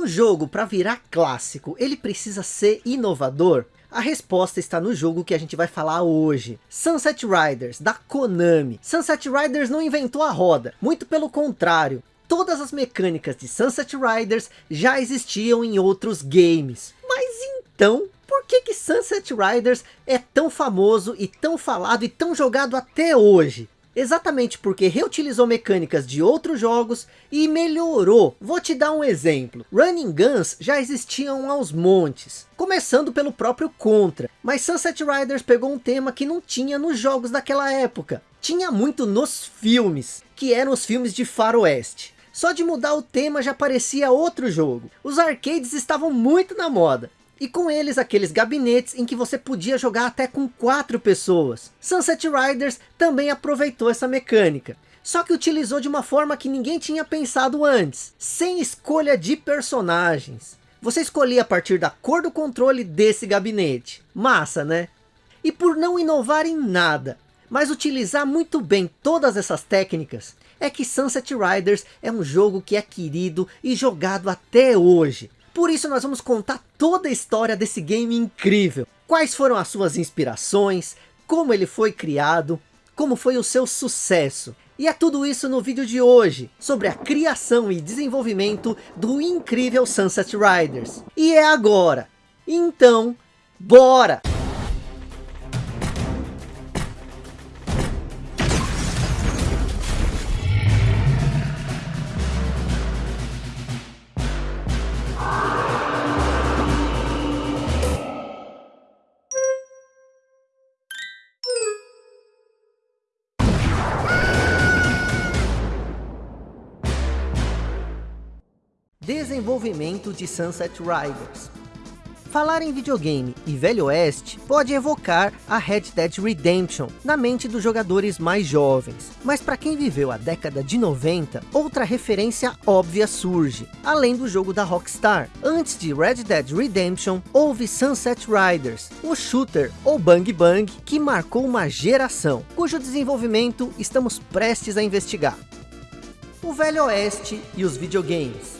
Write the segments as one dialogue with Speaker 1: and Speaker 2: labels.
Speaker 1: Um jogo para virar clássico, ele precisa ser inovador? A resposta está no jogo que a gente vai falar hoje. Sunset Riders, da Konami. Sunset Riders não inventou a roda, muito pelo contrário. Todas as mecânicas de Sunset Riders já existiam em outros games. Mas então, por que que Sunset Riders é tão famoso e tão falado e tão jogado até hoje? Exatamente porque reutilizou mecânicas de outros jogos e melhorou. Vou te dar um exemplo. Running Guns já existiam aos montes. Começando pelo próprio Contra. Mas Sunset Riders pegou um tema que não tinha nos jogos daquela época. Tinha muito nos filmes. Que eram os filmes de faroeste. Só de mudar o tema já parecia outro jogo. Os arcades estavam muito na moda. E com eles aqueles gabinetes em que você podia jogar até com quatro pessoas. Sunset Riders também aproveitou essa mecânica. Só que utilizou de uma forma que ninguém tinha pensado antes. Sem escolha de personagens. Você escolhia a partir da cor do controle desse gabinete. Massa, né? E por não inovar em nada, mas utilizar muito bem todas essas técnicas, é que Sunset Riders é um jogo que é querido e jogado até hoje. Por isso nós vamos contar toda a história desse game incrível. Quais foram as suas inspirações, como ele foi criado, como foi o seu sucesso. E é tudo isso no vídeo de hoje, sobre a criação e desenvolvimento do incrível Sunset Riders. E é agora. Então, bora! Desenvolvimento de Sunset Riders Falar em videogame e Velho Oeste pode evocar a Red Dead Redemption na mente dos jogadores mais jovens. Mas para quem viveu a década de 90, outra referência óbvia surge, além do jogo da Rockstar. Antes de Red Dead Redemption, houve Sunset Riders, o shooter ou Bang Bang que marcou uma geração, cujo desenvolvimento estamos prestes a investigar. O Velho Oeste e os videogames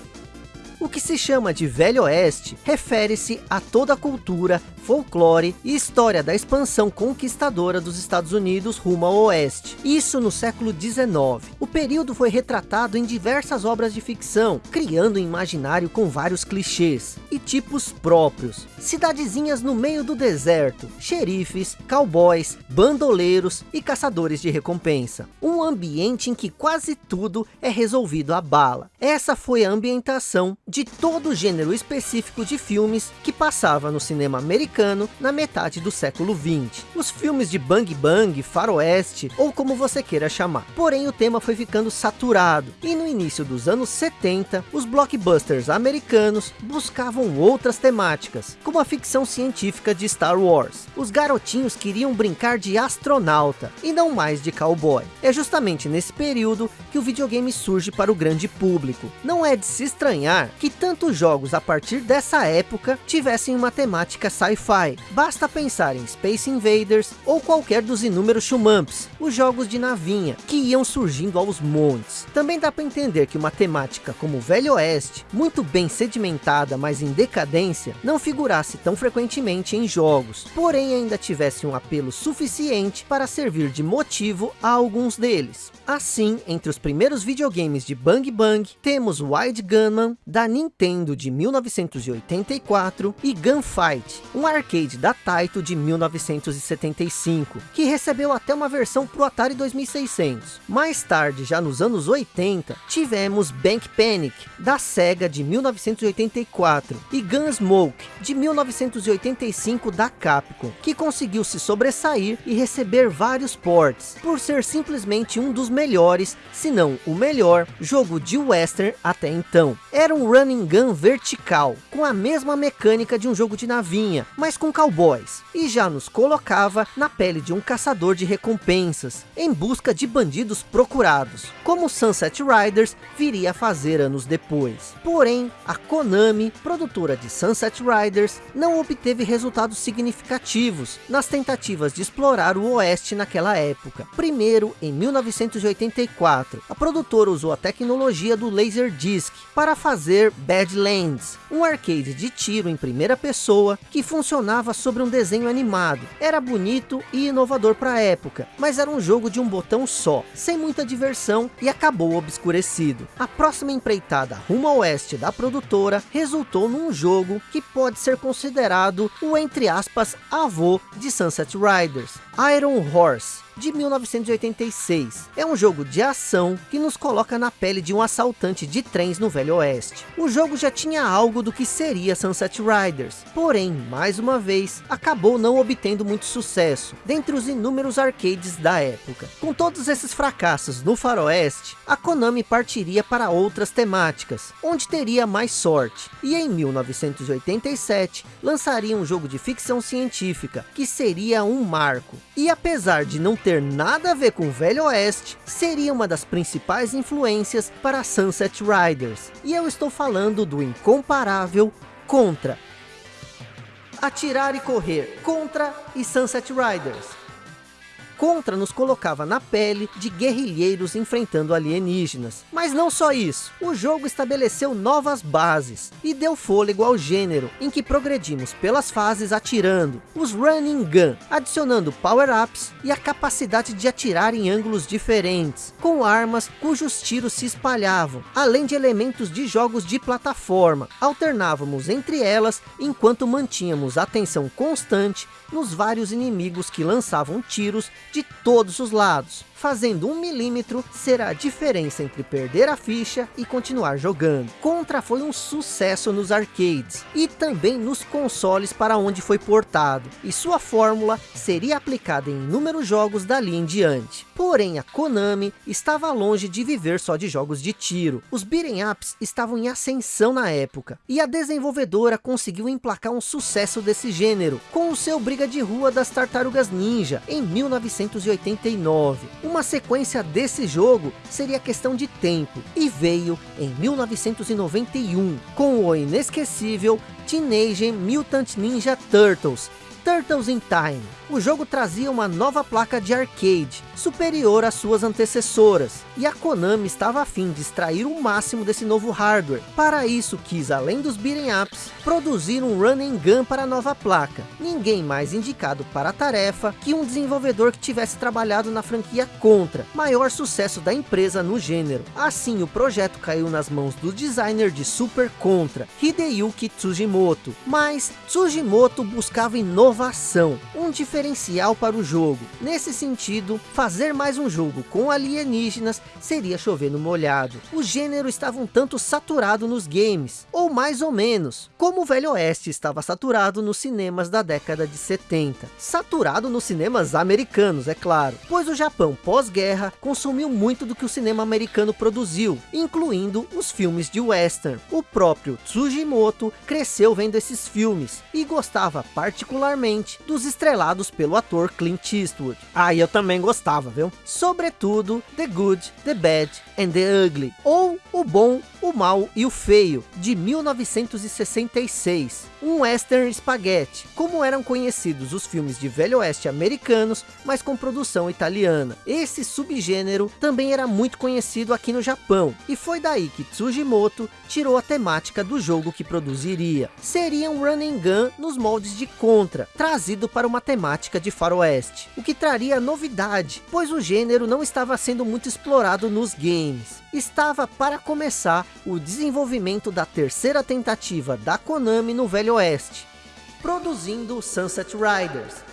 Speaker 1: o que se chama de Velho Oeste refere-se a toda a cultura, folclore e história da expansão conquistadora dos Estados Unidos rumo ao oeste. Isso no século XIX. O período foi retratado em diversas obras de ficção, criando um imaginário com vários clichês e tipos próprios. Cidadezinhas no meio do deserto, xerifes, cowboys, bandoleiros e caçadores de recompensa. Um ambiente em que quase tudo é resolvido à bala. Essa foi a ambientação de todo o gênero específico de filmes que passava no cinema americano americano na metade do século 20. Os filmes de Bang Bang, Faroeste ou como você queira chamar. Porém o tema foi ficando saturado e no início dos anos 70 os blockbusters americanos buscavam outras temáticas, como a ficção científica de Star Wars. Os garotinhos queriam brincar de astronauta e não mais de cowboy. É justamente nesse período que o videogame surge para o grande público. Não é de se estranhar que tantos jogos a partir dessa época tivessem uma temática sci-fi. Basta pensar em Space Invaders ou qualquer dos inúmeros shumamps, os jogos de navinha, que iam surgindo aos montes. Também dá para entender que uma temática como o Velho Oeste, muito bem sedimentada, mas em decadência, não figurasse tão frequentemente em jogos, porém ainda tivesse um apelo suficiente para servir de motivo a alguns deles. Assim, entre os primeiros videogames de Bang Bang, temos Wild Gunman, da Nintendo de 1984, e Gunfight, um arcade da Taito de 1975, que recebeu até uma versão para o Atari 2600. Mais tarde, já nos anos 80, tivemos Bank Panic, da Sega de 1984, e Gunsmoke, de 1985 da Capcom, que conseguiu se sobressair e receber vários ports, por ser simplesmente um dos melhores, se não o melhor, jogo de western até então. Era um running gun vertical, com a mesma mecânica de um jogo de navinha, mas com cowboys, e já nos colocava na pele de um caçador de recompensas, em busca de bandidos procurados, como Sunset Riders viria a fazer anos depois. Porém, a Konami, produtora de Sunset Riders, não obteve resultados significativos nas tentativas de explorar o oeste naquela época. Primeiro, em 1984, a produtora usou a tecnologia do Laserdisc para fazer Badlands, um arcade de tiro em primeira pessoa que funcionava sobre um desenho animado. Era bonito e inovador para a época, mas era um jogo de um botão só, sem muita diversão e acabou obscurecido. A próxima empreitada rumo ao oeste da produtora resultou jogo que pode ser considerado o entre aspas avô de Sunset Riders, Iron Horse de 1986. É um jogo de ação que nos coloca na pele de um assaltante de trens no Velho Oeste. O jogo já tinha algo do que seria Sunset Riders, porém, mais uma vez, acabou não obtendo muito sucesso, dentre os inúmeros arcades da época. Com todos esses fracassos no faroeste, a Konami partiria para outras temáticas, onde teria mais sorte, e em 1987, lançaria um jogo de ficção científica, que seria um marco. E apesar de não ter ter nada a ver com o Velho Oeste, seria uma das principais influências para Sunset Riders. E eu estou falando do incomparável Contra. Atirar e correr, Contra e Sunset Riders. Contra nos colocava na pele de guerrilheiros enfrentando alienígenas. Mas não só isso, o jogo estabeleceu novas bases e deu fôlego ao gênero, em que progredimos pelas fases atirando, os running gun, adicionando power-ups e a capacidade de atirar em ângulos diferentes, com armas cujos tiros se espalhavam, além de elementos de jogos de plataforma. Alternávamos entre elas, enquanto mantínhamos atenção constante nos vários inimigos que lançavam tiros de todos os lados fazendo um milímetro será a diferença entre perder a ficha e continuar jogando. Contra foi um sucesso nos arcades e também nos consoles para onde foi portado, e sua fórmula seria aplicada em inúmeros jogos dali em diante. Porém, a Konami estava longe de viver só de jogos de tiro. Os beat'em ups estavam em ascensão na época, e a desenvolvedora conseguiu emplacar um sucesso desse gênero, com o seu Briga de Rua das Tartarugas Ninja, em 1989. Uma sequência desse jogo seria questão de tempo, e veio em 1991, com o inesquecível Teenage Mutant Ninja Turtles, Turtles in Time. O jogo trazia uma nova placa de arcade, superior às suas antecessoras, e a Konami estava a fim de extrair o máximo desse novo hardware. Para isso quis, além dos beat'em ups, produzir um run and gun para a nova placa. Ninguém mais indicado para a tarefa que um desenvolvedor que tivesse trabalhado na franquia Contra, maior sucesso da empresa no gênero. Assim o projeto caiu nas mãos do designer de Super Contra, Hideyuki Tsujimoto. Mas Tsujimoto buscava inovação, um diferencial para o jogo. Nesse sentido, fazer mais um jogo com alienígenas seria chover no molhado. O gênero estava um tanto saturado nos games, ou mais ou menos, como o Velho Oeste estava saturado nos cinemas da década de 70. Saturado nos cinemas americanos, é claro, pois o Japão pós-guerra consumiu muito do que o cinema americano produziu, incluindo os filmes de western. O próprio Tsujimoto cresceu vendo esses filmes, e gostava particularmente dos estrelados pelo ator Clint Eastwood. Ah, eu também gostava, viu? Sobretudo The Good, The Bad and The Ugly, ou O Bom, o Mal e o Feio, de 1966. Um western spaghetti, como eram conhecidos os filmes de velho oeste americanos, mas com produção italiana. Esse subgênero também era muito conhecido aqui no Japão, e foi daí que Tsujimoto tirou a temática do jogo que produziria. Seria um run and gun nos moldes de Contra, trazido para uma temática de faroeste, o que traria novidade, pois o gênero não estava sendo muito explorado nos games. Estava para começar o desenvolvimento da terceira tentativa da Konami no Velho Oeste, produzindo Sunset Riders.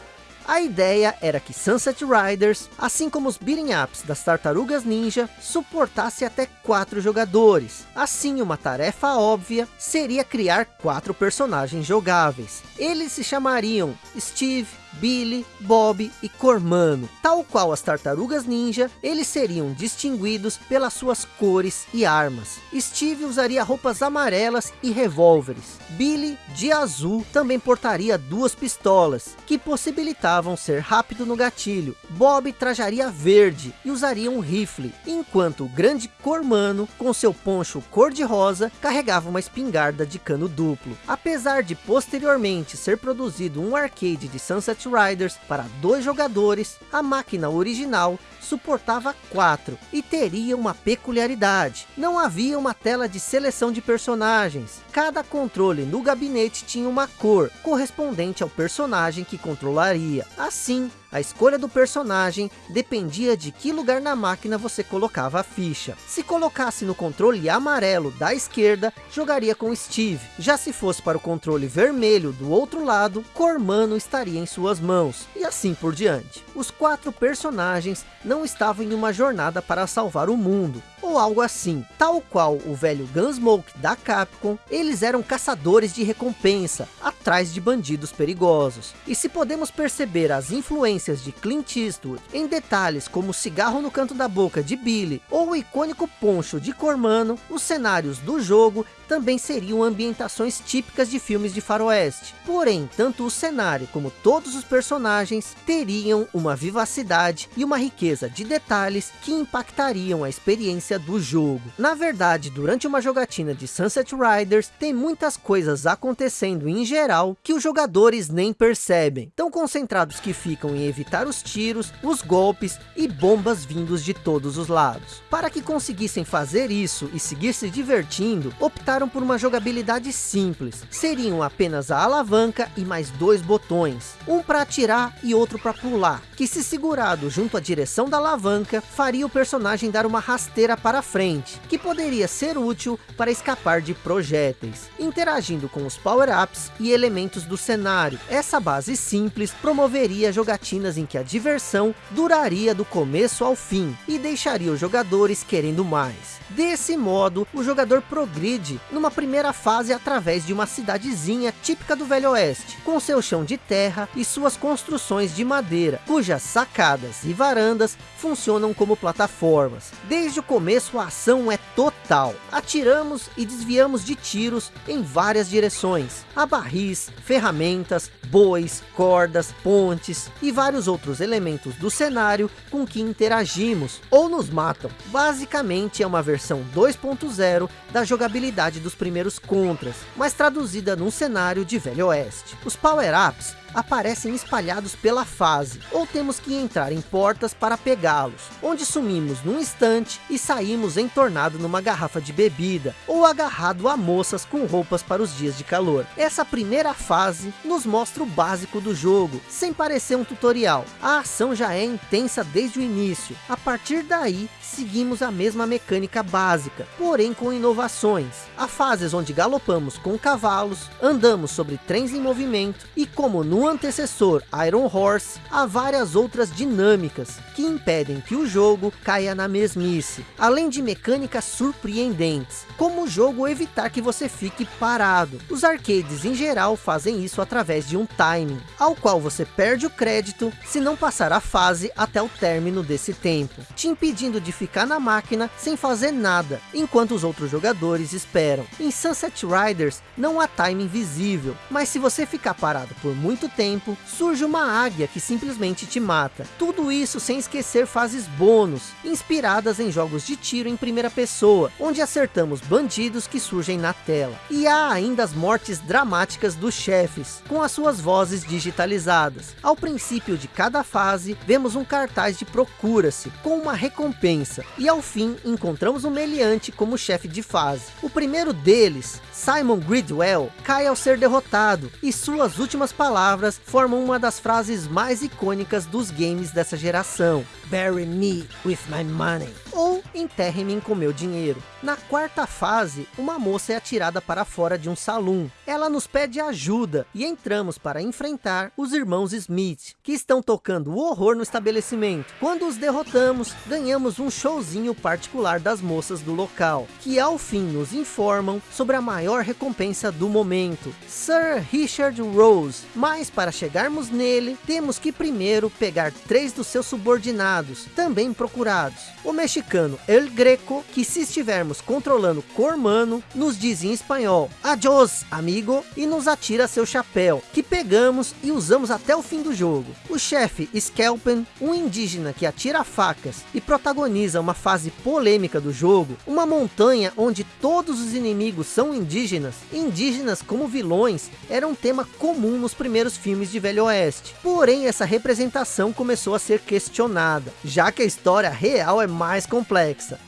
Speaker 1: A ideia era que Sunset Riders, assim como os beat'em ups das Tartarugas Ninja, suportasse até quatro jogadores. Assim, uma tarefa óbvia seria criar quatro personagens jogáveis. Eles se chamariam Steve, Billy, Bob e Cormano. Tal qual as tartarugas ninja, eles seriam distinguidos pelas suas cores e armas. Steve usaria roupas amarelas e revólveres. Billy, de azul, também portaria duas pistolas, que possibilitavam ser rápido no gatilho. Bob trajaria verde e usaria um rifle, enquanto o grande Cormano, com seu poncho cor-de-rosa, carregava uma espingarda de cano duplo. Apesar de posteriormente ser produzido um arcade de Sunset Riders para dois jogadores, a máquina original suportava 4 e teria uma peculiaridade. Não havia uma tela de seleção de personagens. Cada controle no gabinete tinha uma cor, correspondente ao personagem que controlaria. Assim, a escolha do personagem dependia de que lugar na máquina você colocava a ficha. Se colocasse no controle amarelo da esquerda, jogaria com Steve. Já se fosse para o controle vermelho do outro lado, Cormano estaria em suas mãos. E assim por diante. Os quatro personagens não estavam em uma jornada para salvar o mundo, ou algo assim. Tal qual o velho Gunsmoke da Capcom, eles eram caçadores de recompensa, atrás de bandidos perigosos. E se podemos perceber as influências de Clint Eastwood em detalhes como o cigarro no canto da boca de Billy, ou o icônico poncho de Cormano, os cenários do jogo também seriam ambientações típicas de filmes de faroeste. Porém, tanto o cenário como todos os personagens teriam uma vivacidade e uma riqueza de detalhes que impactariam a experiência do jogo. Na verdade, durante uma jogatina de Sunset Riders, tem muitas coisas acontecendo em geral que os jogadores nem percebem. Tão concentrados que ficam em evitar os tiros, os golpes e bombas vindos de todos os lados. Para que conseguissem fazer isso e seguir se divertindo, optaram optaram por uma jogabilidade simples. Seriam apenas a alavanca e mais dois botões. Um para atirar e outro para pular. Que se segurado junto à direção da alavanca, faria o personagem dar uma rasteira para frente. Que poderia ser útil para escapar de projéteis. Interagindo com os power-ups e elementos do cenário. Essa base simples promoveria jogatinas em que a diversão duraria do começo ao fim. E deixaria os jogadores querendo mais. Desse modo, o jogador progride numa primeira fase através de uma cidadezinha típica do Velho Oeste, com seu chão de terra e suas construções de madeira, cujas sacadas e varandas funcionam como plataformas. Desde o começo a ação é total. Atiramos e desviamos de tiros em várias direções. Há barris, ferramentas, bois, cordas, pontes e vários outros elementos do cenário com que interagimos ou nos matam. Basicamente é uma versão 2.0 da jogabilidade dos primeiros contras, mas traduzida num cenário de Velho Oeste. Os power-ups aparecem espalhados pela fase, ou temos que entrar em portas para pegá-los, onde sumimos num instante e saímos entornado numa garrafa de bebida, ou agarrado a moças com roupas para os dias de calor. Essa primeira fase nos mostra o básico do jogo, sem parecer um tutorial. A ação já é intensa desde o início, a partir daí seguimos a mesma mecânica básica, porém com inovações. Há fases onde galopamos com cavalos, andamos sobre trens em movimento, e como no antecessor Iron Horse, há várias outras dinâmicas que impedem que o jogo caia na mesmice, além de mecânicas surpreendentes, como o jogo evitar que você fique parado. Os arcades em geral fazem isso através de um timing, ao qual você perde o crédito se não passar a fase até o término desse tempo, te impedindo de ficar na máquina sem fazer nada, enquanto os outros jogadores esperam. Em Sunset Riders não há timing visível, mas se você ficar parado por muito tempo, surge uma águia que simplesmente te mata. Tudo isso sem esquecer fases bônus, inspiradas em jogos de tiro em primeira pessoa, onde acertamos bandidos que surgem na tela. E há ainda as mortes dramáticas dos chefes, com as suas vozes digitalizadas. Ao princípio de cada fase, vemos um cartaz de procura-se, com uma recompensa, e ao fim encontramos um meliante como chefe de fase. O primeiro deles, Simon Gridwell, cai ao ser derrotado, e suas últimas palavras formam uma das frases mais icônicas dos games dessa geração. Bury me with my money. Ou enterre-me com meu dinheiro. Na quarta fase, uma moça é atirada para fora de um salão. Ela nos pede ajuda e entramos para enfrentar os irmãos Smith, que estão tocando o horror no estabelecimento. Quando os derrotamos, ganhamos um showzinho particular das moças do local, que ao fim nos informam sobre a maior recompensa do momento, Sir Richard Rose. Mas para chegarmos nele, temos que primeiro pegar três dos seus subordinados, também procurados. O mexicano mexicano El Greco, que se estivermos controlando Cormano, nos diz em espanhol, Adiós, amigo, e nos atira seu chapéu, que pegamos e usamos até o fim do jogo. O chefe Skelpen, um indígena que atira facas e protagoniza uma fase polêmica do jogo, uma montanha onde todos os inimigos são indígenas, indígenas como vilões, era um tema comum nos primeiros filmes de Velho Oeste. Porém, essa representação começou a ser questionada, já que a história real é mais complexa.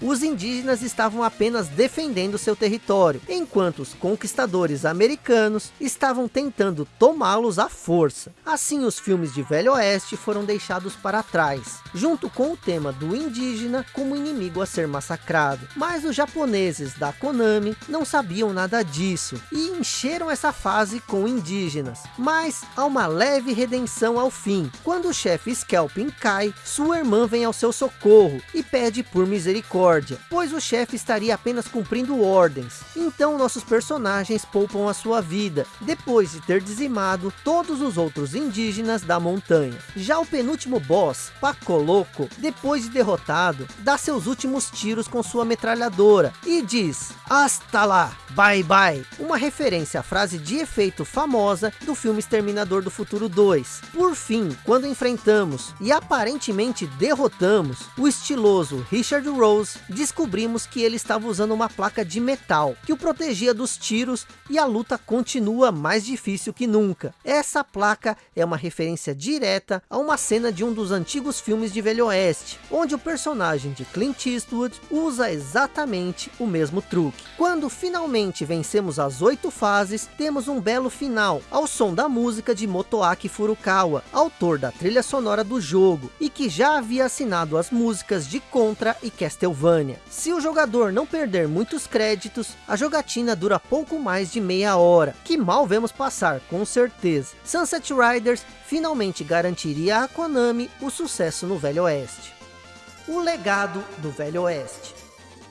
Speaker 1: Os indígenas estavam apenas defendendo seu território, enquanto os conquistadores americanos estavam tentando tomá-los à força. Assim, os filmes de Velho Oeste foram deixados para trás, junto com o tema do indígena como inimigo a ser massacrado. Mas os japoneses da Konami não sabiam nada disso, e encheram essa fase com indígenas. Mas há uma leve redenção ao fim. Quando o chefe Scalping cai, sua irmã vem ao seu socorro e pede por misericórdia, pois o chefe estaria apenas cumprindo ordens. Então nossos personagens poupam a sua vida, depois de ter dizimado todos os outros indígenas da montanha. Já o penúltimo boss, Pacoloco, depois de derrotado, dá seus últimos tiros com sua metralhadora e diz, hasta lá, bye bye, uma referência à frase de efeito famosa do filme Exterminador do Futuro 2. Por fim, quando enfrentamos e aparentemente derrotamos o estiloso Richard Rose, descobrimos que ele estava usando uma placa de metal, que o protegia dos tiros e a luta continua mais difícil que nunca. Essa placa é uma referência direta a uma cena de um dos antigos filmes de Velho Oeste, onde o personagem de Clint Eastwood usa exatamente o mesmo truque. Quando finalmente vencemos as oito fases, temos um belo final, ao som da música de Motoaki Furukawa, autor da trilha sonora do jogo, e que já havia assinado as músicas de Contra e Castlevania. Se o jogador não perder muitos créditos, a jogatina dura pouco mais de meia hora, que mal vemos passar, com certeza. Sunset Riders finalmente garantiria a Konami o sucesso no Velho Oeste. O legado do Velho Oeste.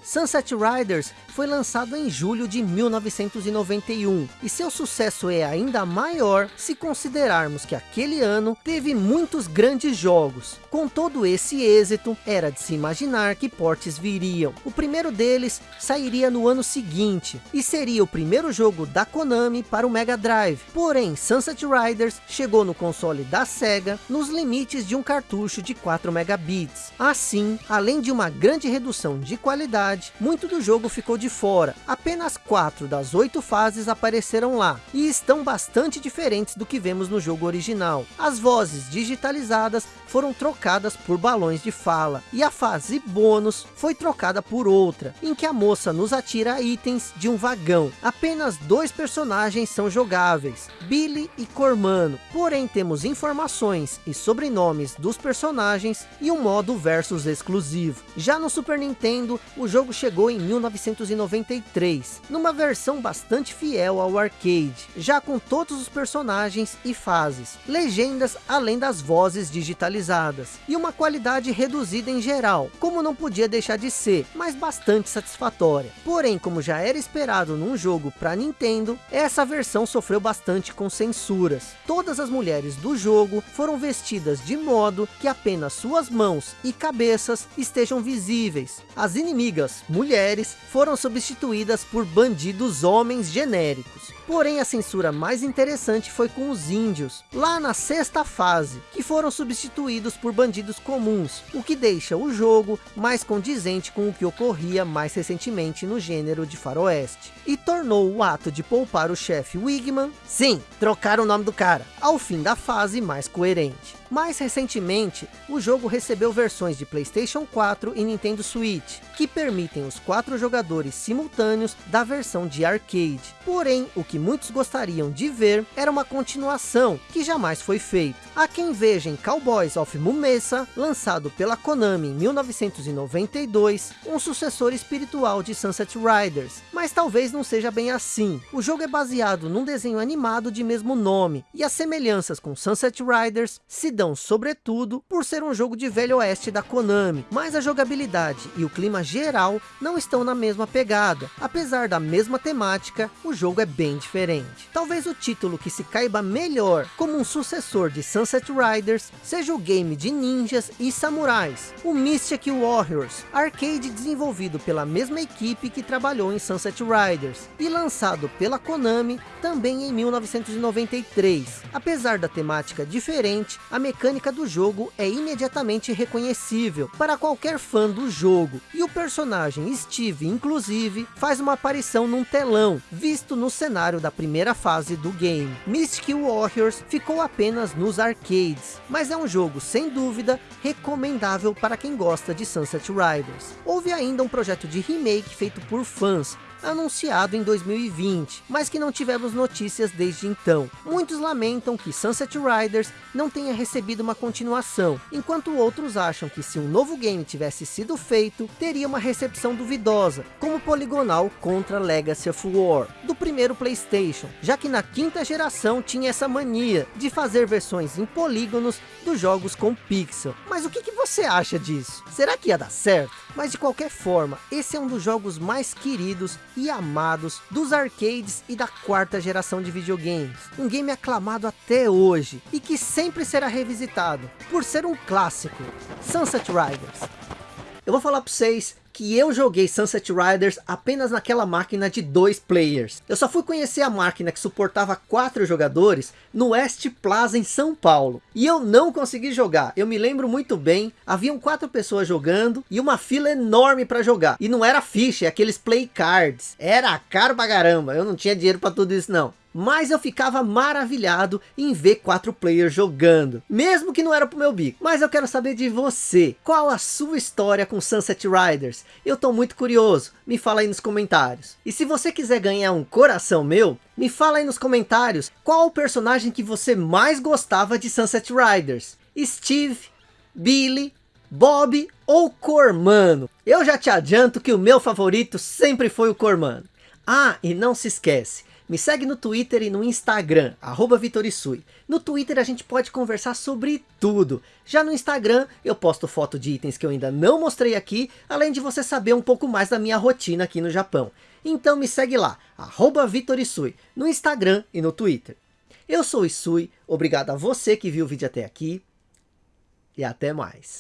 Speaker 1: Sunset Riders foi lançado em julho de 1991 e seu sucesso é ainda maior se considerarmos que aquele ano teve muitos grandes jogos. Com todo esse êxito, era de se imaginar que portes viriam. O primeiro deles sairia no ano seguinte e seria o primeiro jogo da Konami para o Mega Drive. Porém, Sunset Riders chegou no console da Sega nos limites de um cartucho de 4 megabits. Assim, além de uma grande redução de qualidade, muito do jogo ficou de fora. Apenas quatro das oito fases apareceram lá, e estão bastante diferentes do que vemos no jogo original. As vozes digitalizadas foram trocadas por balões de fala, e a fase bônus foi trocada por outra, em que a moça nos atira itens de um vagão. Apenas dois personagens são jogáveis, Billy e Cormano, porém temos informações e sobrenomes dos personagens e um modo versus exclusivo. Já no Super Nintendo, o jogo chegou em 1993, numa versão bastante fiel ao arcade, já com todos os personagens e fases, legendas além das vozes digitalizadas, e uma qualidade reduzida em geral, como não podia deixar de ser, mas bastante satisfatória. Porém, como já era esperado num jogo para Nintendo, essa versão sofreu bastante com censuras. Todas as mulheres do jogo foram vestidas de modo que apenas suas mãos e cabeças estejam visíveis. As inimigas, mulheres, foram substituídas por bandidos homens genéricos. Porém, a censura mais interessante foi com os índios, lá na sexta fase, que foram substituídos por bandidos comuns, o que deixa o jogo mais condizente com o que ocorria mais recentemente no gênero de faroeste. E tornou o ato de poupar o chefe Wigman, sim, trocar o nome do cara, ao fim da fase mais coerente. Mais recentemente, o jogo recebeu versões de Playstation 4 e Nintendo Switch, que permitem os quatro jogadores simultâneos da versão de arcade. Porém, o que muitos gostariam de ver era uma continuação, que jamais foi feito. Há quem veja em Cowboys of Mumesa, lançado pela Konami em 1992, um sucessor espiritual de Sunset Riders, mas talvez não seja bem assim. O jogo é baseado num desenho animado de mesmo nome, e as semelhanças com Sunset Riders se mansidão, sobretudo por ser um jogo de velho oeste da Konami, mas a jogabilidade e o clima geral não estão na mesma pegada. Apesar da mesma temática, o jogo é bem diferente. Talvez o título que se caiba melhor como um sucessor de Sunset Riders seja o game de ninjas e samurais, o Mystic Warriors, arcade desenvolvido pela mesma equipe que trabalhou em Sunset Riders e lançado pela Konami também em 1993. Apesar da temática diferente, a mecânica do jogo é imediatamente reconhecível para qualquer fã do jogo, e o personagem Steve, inclusive, faz uma aparição num telão, visto no cenário da primeira fase do game. Mystic Warriors ficou apenas nos arcades, mas é um jogo sem dúvida recomendável para quem gosta de Sunset Riders. Houve ainda um projeto de remake feito por fãs, anunciado em 2020, mas que não tivemos notícias desde então. Muitos lamentam que Sunset Riders não tenha recebido uma continuação, enquanto outros acham que se um novo game tivesse sido feito, teria uma recepção duvidosa, como Poligonal contra Legacy of War, do primeiro Playstation, já que na quinta geração tinha essa mania de fazer versões em polígonos dos jogos com pixel. Mas o que, que você acha disso? Será que ia dar certo? Mas de qualquer forma, esse é um dos jogos mais queridos e amados dos arcades e da quarta geração de videogames. Um game aclamado até hoje e que sempre será revisitado por ser um clássico. Sunset Riders. Eu vou falar para vocês que eu joguei Sunset Riders apenas naquela máquina de dois players. Eu só fui conhecer a máquina que suportava quatro jogadores no West Plaza em São Paulo. E eu não consegui jogar. Eu me lembro muito bem, haviam quatro pessoas jogando e uma fila enorme para jogar. E não era ficha, é aqueles play cards. Era caro pra caramba, eu não tinha dinheiro para tudo isso não mas eu ficava maravilhado em ver quatro players jogando, mesmo que não era pro meu bico. Mas eu quero saber de você, qual a sua história com Sunset Riders? Eu tô muito curioso, me fala aí nos comentários. E se você quiser ganhar um coração meu, me fala aí nos comentários, qual o personagem que você mais gostava de Sunset Riders? Steve, Billy, Bob ou Cormano? Eu já te adianto que o meu favorito sempre foi o Cormano. Ah, e não se esquece, me segue no Twitter e no Instagram, Vitorisui. No Twitter a gente pode conversar sobre tudo. Já no Instagram eu posto foto de itens que eu ainda não mostrei aqui, além de você saber um pouco mais da minha rotina aqui no Japão. Então me segue lá, Vitorisui, no Instagram e no Twitter. Eu sou Isui, obrigado a você que viu o vídeo até aqui e até mais.